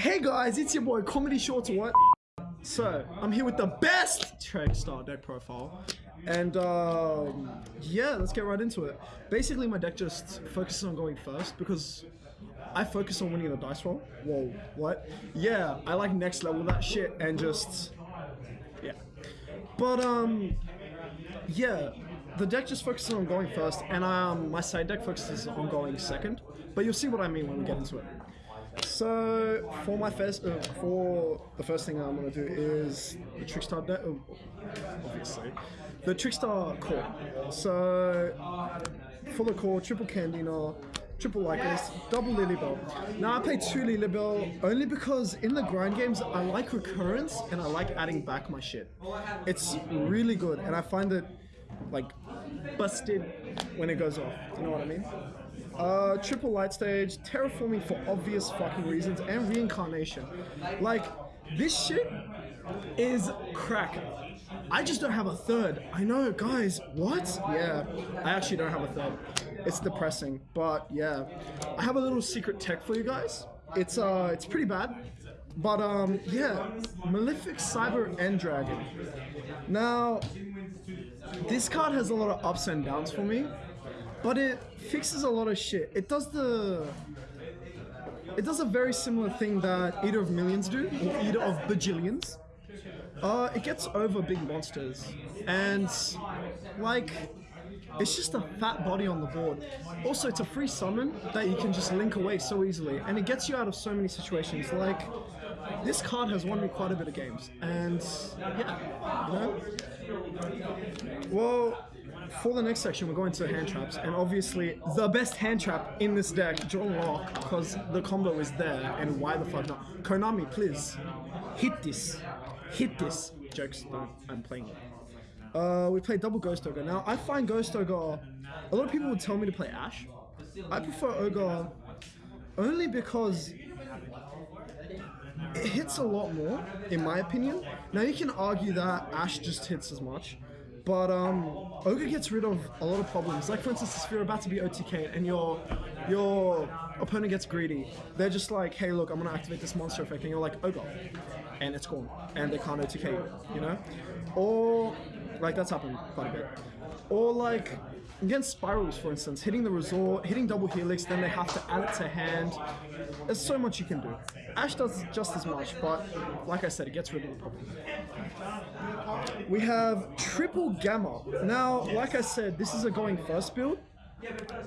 Hey guys, it's your boy Comedy Shorts or what? So, I'm here with the best Trickstar deck profile. And um, yeah, let's get right into it. Basically, my deck just focuses on going first because I focus on winning the dice roll. Whoa, what? Yeah, I like next level that shit and just yeah. But um, yeah, the deck just focuses on going first, and um, my side deck focuses on going second. But you'll see what I mean when we get into it. So for my first, uh, for the first thing I'm gonna do is the Trickstar deck, oh, obviously, the Trickstar core. So for the core, triple Candina, triple Lycos, double Lilybell. Now I play two Lilybell only because in the grind games I like recurrence and I like adding back my shit. It's really good and I find it like busted when it goes off. You know what I mean? Uh, triple light stage, terraforming for obvious fucking reasons, and reincarnation. Like, this shit is crack. I just don't have a third. I know, guys. What? Yeah, I actually don't have a third. It's depressing, but yeah. I have a little secret tech for you guys. It's uh, it's pretty bad. But um, yeah, Malefic Cyber End Dragon. Now, this card has a lot of ups and downs for me, but it fixes a lot of shit. It does the it does a very similar thing that Eater of Millions do, or Eater of Bajillions. Uh, it gets over big monsters, and like, it's just a fat body on the board. Also, it's a free summon that you can just link away so easily, and it gets you out of so many situations. Like, this card has won me quite a bit of games, and yeah, you know. Well, for the next section, we're going to hand traps, and obviously the best hand trap in this deck, John Locke, because the combo is there, and why the fuck not? Konami, please, hit this, hit this. Jokes, I'm playing it. Uh, we play double Ghost Ogre. Now, I find Ghost Ogre, a lot of people would tell me to play Ash. I prefer Ogre only because it hits a lot more, in my opinion. Now, you can argue that Ash just hits as much, but um, Ogre gets rid of a lot of problems. Like for instance, if you're about to be OTK and your your opponent gets greedy, they're just like, hey, look, I'm gonna activate this monster effect, and you're like, Ogre, and it's gone, and they can't OTK you, you know? Or like that's happened quite a bit. Or like against SPYRALs, for instance, hitting the resort, hitting double helix, then they have to add it to hand. There's so much you can do. Ash does just as much, but like I said, it gets rid of the problem. We have triple gamma. Now, like I said, this is a going first build.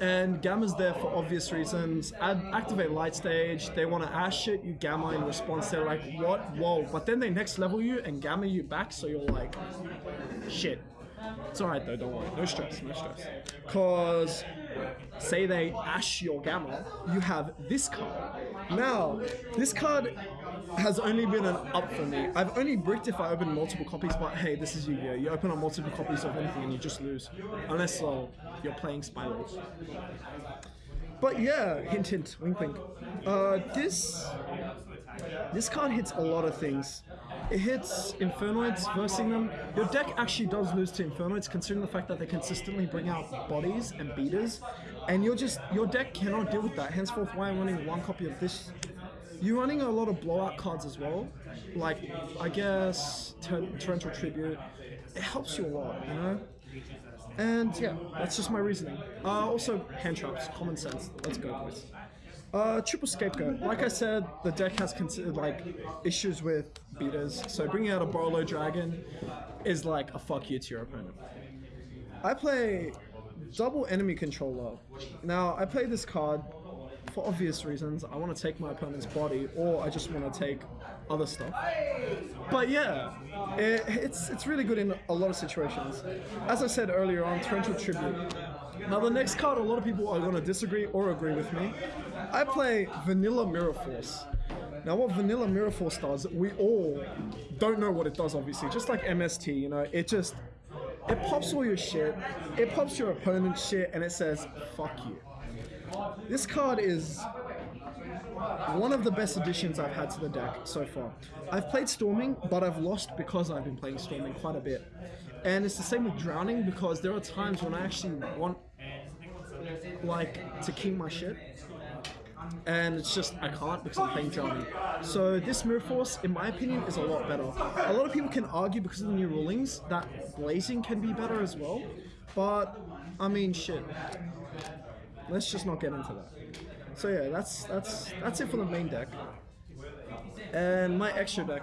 And Gamma's there for obvious reasons. Add, activate light stage. They want to ash it. You Gamma in response. They're like, what? Whoa. But then they next level you and Gamma you back. So you're like, shit. It's alright though, don't worry. No stress, no stress. Cause say they ash your gamma, you have this card. Now, this card has only been an up for me. I've only bricked if I open multiple copies, but hey, this is Yu-Gi-Oh! You open up multiple copies of anything and you just lose. Unless uh, you're playing SPYRALs. But yeah, hint hint, wink wink. Uh, this this card hits a lot of things. It hits Infernoids, versing them. Your deck actually does lose to Infernoids considering the fact that they consistently bring out bodies and beaters. And you're just your deck cannot deal with that. Henceforth why I'm running one copy of this. You're running a lot of blowout cards as well. Like I guess Torrential Tribute. It helps you a lot, you know? And yeah, that's just my reasoning. Uh, also, hand traps, common sense. Let's go, boys. Uh, triple scapegoat. Like I said, the deck has considered like issues with beaters, so bringing out a Borreload Dragon is like a fuck you to your opponent. I play double enemy controller. Now, I play this card for obvious reasons. I want to take my opponent's body, or I just want to take other stuff. But yeah, it, it's it's really good in a lot of situations. As I said earlier on, Torrential Tribute. Now the next card, a lot of people are going to disagree or agree with me. I play Vanilla Mirror Force. Now what Vanilla Mirror Force does, we all don't know what it does obviously, just like MST, you know, it just, it pops all your shit, it pops your opponent's shit, and it says, fuck you. This card is one of the best additions I've had to the deck so far. I've played Storming, but I've lost because I've been playing Storming quite a bit. And it's the same with Drowning because there are times when I actually want like to keep my shit. And it's just I can't because I'm playing Johnny. So this Mirror Force, in my opinion, is a lot better. A lot of people can argue because of the new rulings that Blazing can be better as well, but I mean shit. Let's just not get into that. So yeah, that's that's that's it for the main deck. And my extra deck,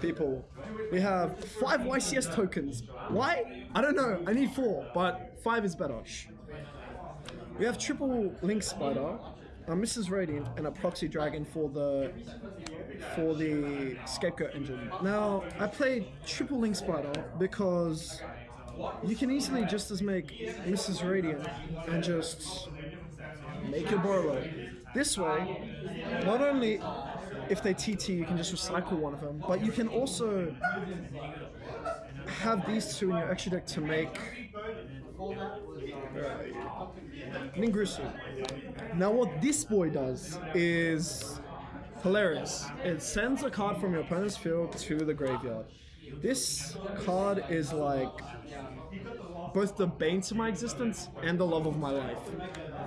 people, we have five YCS tokens. Why? I don't know. I need four, but five is better. We have triple Link Spider, a Missus Radiant, and a Proxy Dragon for the for the Scapegoat engine. Now, I played triple Link Spider because you can easily just as make Missus Radiant and just make your Borreload. This way, not only if they TT, you can just recycle one of them, but you can also have these two in your extra deck to make uh, Ningirsu. Now what this boy does is hilarious. It sends a card from your opponent's field to the graveyard. This card is like both the bane to my existence and the love of my life.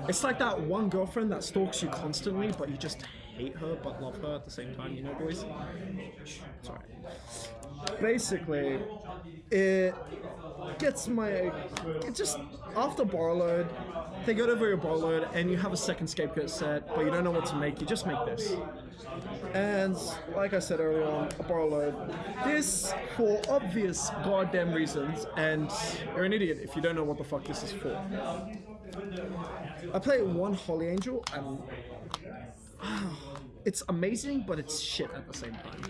It's like that one girlfriend that stalks you constantly, but you just hate her but love her at the same time, you know, boys? Sorry. Basically, it gets my. It just. After Borreload, they go over your Borreload and you have a second scapegoat set, but you don't know what to make, you just make this. And like I said earlier on, a Borreload. This, for obvious goddamn reasons, and you're an idiot if you don't know what the fuck this is for. I play one Holy Angel and it's amazing, but it's shit at the same time.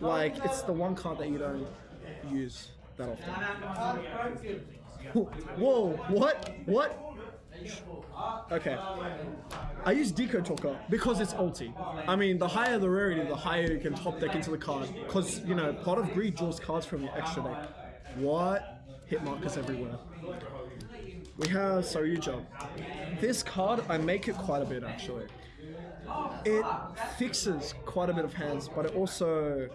Like, it's the one card that you don't use that often. Whoa, what? What? Okay. I use Decode Talker because it's ulti. I mean, the higher the rarity, the higher you can top deck into the card. Because, you know, Pot of Greed draws cards from your extra deck. What? Hit markers everywhere. We have Saryuja. This card, I make it quite a bit actually. It fixes quite a bit of hands, but it also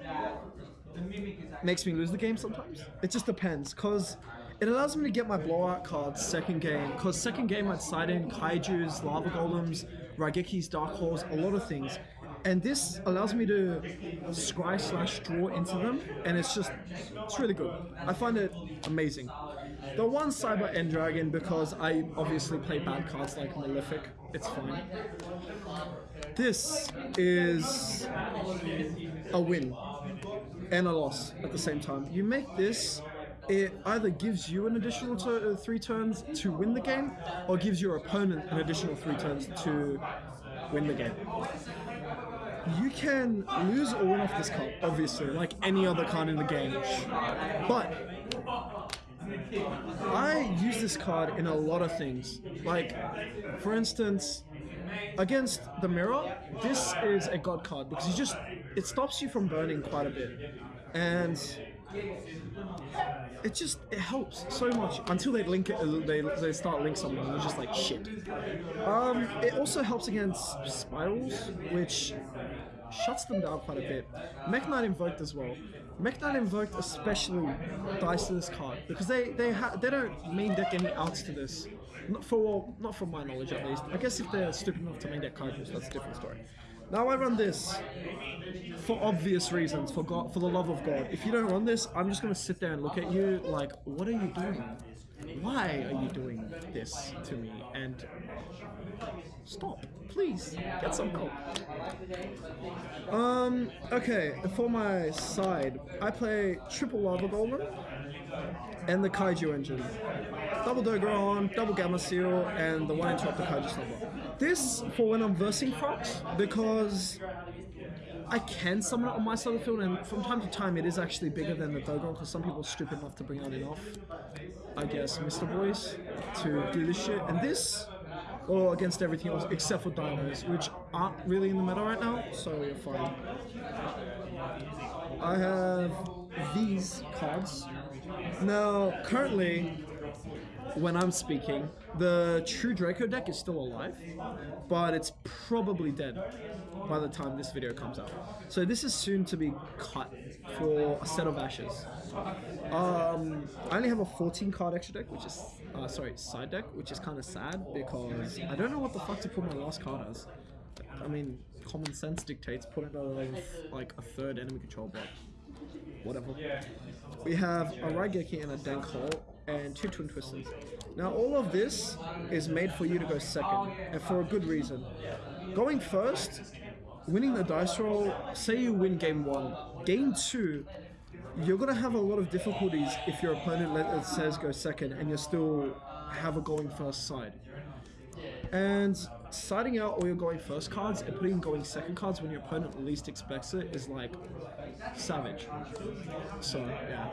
makes me lose the game sometimes. It just depends, because it allows me to get my blowout cards second game, because second game I'd side in Kaiju's, Lava Golems, Raigeki's Dark Halls, a lot of things. And this allows me to scry slash draw into them, and it's just, it's really good. I find it amazing. The one Cyber End Dragon, because I obviously play bad cards like Malefic, it's fine. This is a win and a loss at the same time. You make this, it either gives you an additional uh, three turns to win the game, or gives your opponent an additional three turns to win the game. You can lose or win off this card, obviously, like any other card in the game. But I use this card in a lot of things. Like, for instance, against the mirror, this is a god card because you just it stops you from burning quite a bit, and it just it helps so much until they link it. They they start link something, you're just like shit. Um, it also helps against SPYRALs, which shuts them down quite a bit. Mekk-Knight Invoked as well. Mekk-Knight Invoked especially dies to this card because they they they don't main deck any outs to this. Not for not from my knowledge at least. I guess if they're stupid enough to main deck Kaijus, that's a different story. Now I run this for obvious reasons, for God, for the love of God. If you don't run this, I'm just gonna sit there and look at you like, what are you doing? Why are you doing this to me? And stop, please, get some help. Um, okay, for my side, I play triple lava golem and the kaiju engine. Double Dogoran, double Gameciel, and the one interrupt the kaiju slumber. This for when I'm versing Fox, because I can summon it on my side of the field, and from time to time it is actually bigger than the Dogoran, because some people are stupid enough to bring out enough, I guess, Mr. Boys, to do this shit. And this, or against everything else except for dinos, which aren't really in the meta right now, so you're fine. I have these cards. Now, currently, when I'm speaking, the True Draco deck is still alive, but it's probably dead by the time this video comes out. So this is soon to be cut for a set of ashes. Um, I only have a 14 card extra deck, which is, uh, sorry, side deck, which is kind of sad because I don't know what the fuck to put my last card as. I mean, common sense dictates putting of like a third enemy control block. Whatever. We have a Raigeki and a Hole and two Twin Twisters. Now all of this is made for you to go second, and for a good reason. Going first, winning the dice roll, say you win game one. Game two, you're gonna have a lot of difficulties if your opponent let says go second and you still have a going first side. And siding out all your going first cards and putting going second cards when your opponent least expects it is like savage. So yeah.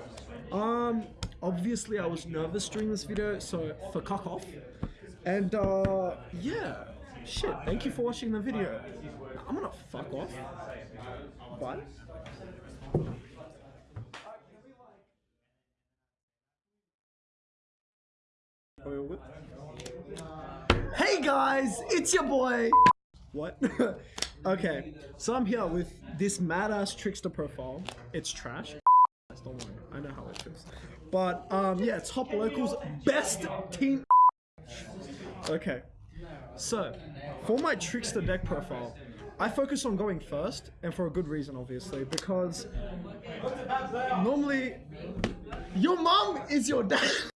Um obviously I was nervous during this video, so for cuck off. And uh yeah. Shit, thank you for watching the video. I'm gonna fuck off. Bye. Hey guys, it's your boy. What? okay, so I'm here with this mad-ass Trickstar profile. It's trash. Don't worry, I know how it is. But um, yeah, top locals, best team. Okay, so for my Trickstar deck profile, I focus on going first, and for a good reason, obviously, because normally your mom is your dad.